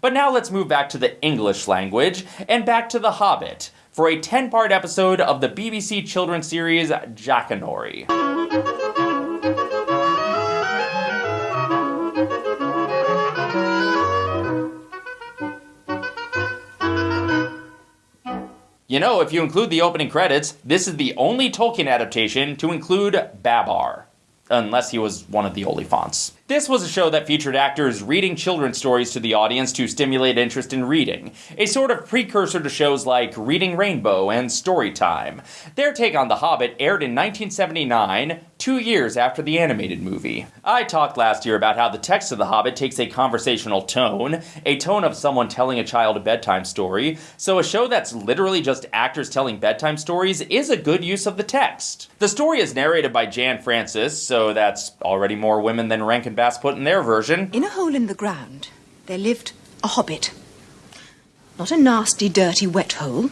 But now let's move back to the English language and back to The Hobbit for a 10 part episode of the BBC children's series Jackanory. You know, if you include the opening credits, this is the only Tolkien adaptation to include Babar. Unless he was one of the Oliphaunts. This was a show that featured actors reading children's stories to the audience to stimulate interest in reading, a sort of precursor to shows like Reading Rainbow and Storytime. Their take on The Hobbit aired in 1979, two years after the animated movie. I talked last year about how the text of The Hobbit takes a conversational tone, a tone of someone telling a child a bedtime story, so a show that's literally just actors telling bedtime stories is a good use of the text. The story is narrated by Jan Francis, so that's already more women than Rankin Bass put in their version. In a hole in the ground, there lived a hobbit. Not a nasty, dirty, wet hole,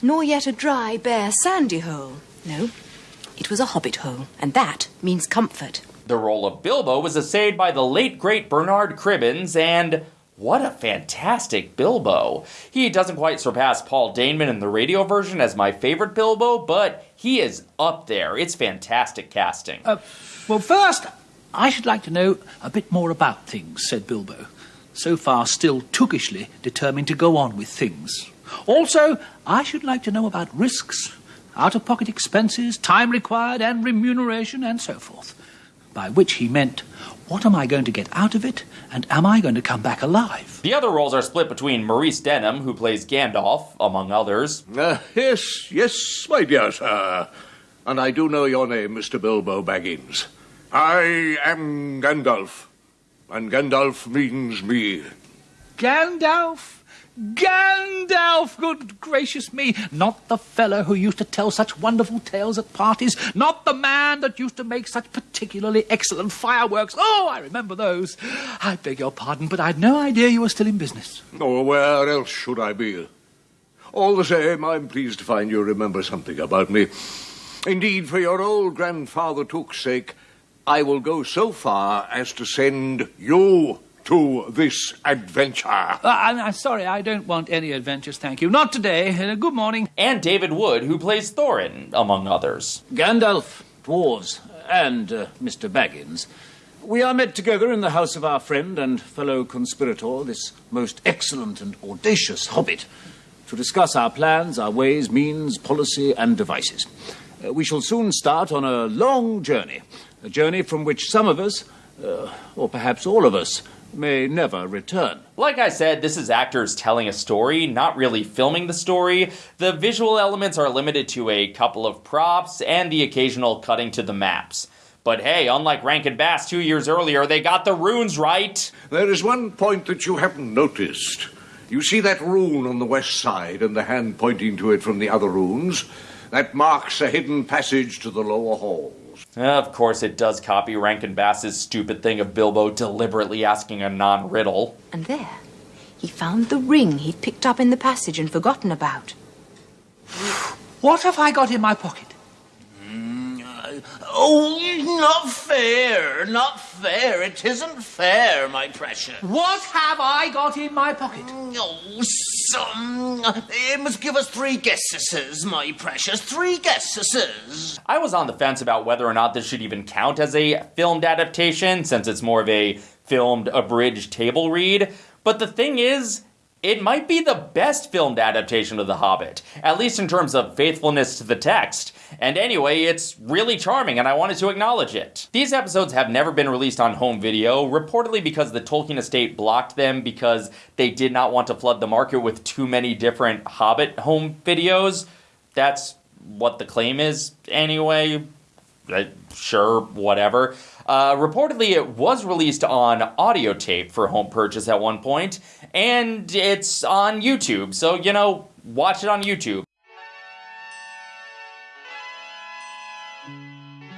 nor yet a dry, bare, sandy hole. No, it was a hobbit hole, and that means comfort. The role of Bilbo was essayed by the late great Bernard Cribbins, and what a fantastic Bilbo. He doesn't quite surpass Paul Daneman in the radio version as my favorite Bilbo, but he is up there. It's fantastic casting. Uh, well, first, I should like to know a bit more about things, said Bilbo, so far still tookishly determined to go on with things. Also, I should like to know about risks, out of pocket expenses, time required, and remuneration, and so forth. By which he meant, what am I going to get out of it, and am I going to come back alive? The other roles are split between Maurice Denham, who plays Gandalf, among others. Uh, yes, yes, my dear sir. And I do know your name, Mr. Bilbo Baggins. I am Gandalf, and Gandalf means me. Gandalf? Gandalf, good gracious me! Not the fellow who used to tell such wonderful tales at parties, not the man that used to make such particularly excellent fireworks. Oh, I remember those. I beg your pardon, but I'd no idea you were still in business. Oh, where else should I be? All the same, I'm pleased to find you remember something about me. Indeed, for your old grandfather Took's sake, I will go so far as to send you to this adventure. Uh, I'm, I'm, sorry, I don't want any adventures, thank you. Not today. Uh, good morning. And David Wood, who plays Thorin, among others. Gandalf, dwarves, and uh, Mr. Baggins. We are met together in the house of our friend and fellow conspirator, this most excellent and audacious hobbit, to discuss our plans, our ways, means, policy, and devices. Uh, we shall soon start on a long journey, a journey from which some of us, uh, or perhaps all of us, may never return. Like I said, this is actors telling a story, not really filming the story. The visual elements are limited to a couple of props and the occasional cutting to the maps. But hey, unlike Rankin Bass two years earlier, they got the runes right. There is one point that you haven't noticed. You see that rune on the west side and the hand pointing to it from the other runes? That marks a hidden passage to the lower hall. Of course, it does copy Rankin Bass's stupid thing of Bilbo deliberately asking a non riddle. And there, he found the ring he'd picked up in the passage and forgotten about. What have I got in my pocket? Mm, uh, oh, not fair, not fair. It isn't fair, my precious. What have I got in my pocket? Mm, oh, some. It must give us three guesses, my precious. Three guesses. I was on the fence about whether or not this should even count as a filmed adaptation, since it's more of a filmed abridged table read. But the thing is, it might be the best filmed adaptation of The Hobbit, at least in terms of faithfulness to the text. And anyway, it's really charming and I wanted to acknowledge it. These episodes have never been released on home video, reportedly because the Tolkien estate blocked them because they did not want to flood the market with too many different Hobbit home videos. That's what the claim is anyway. Uh, sure, whatever. Uh, reportedly, it was released on audio tape for home purchase at one point, and it's on YouTube. So, you know, watch it on YouTube. Música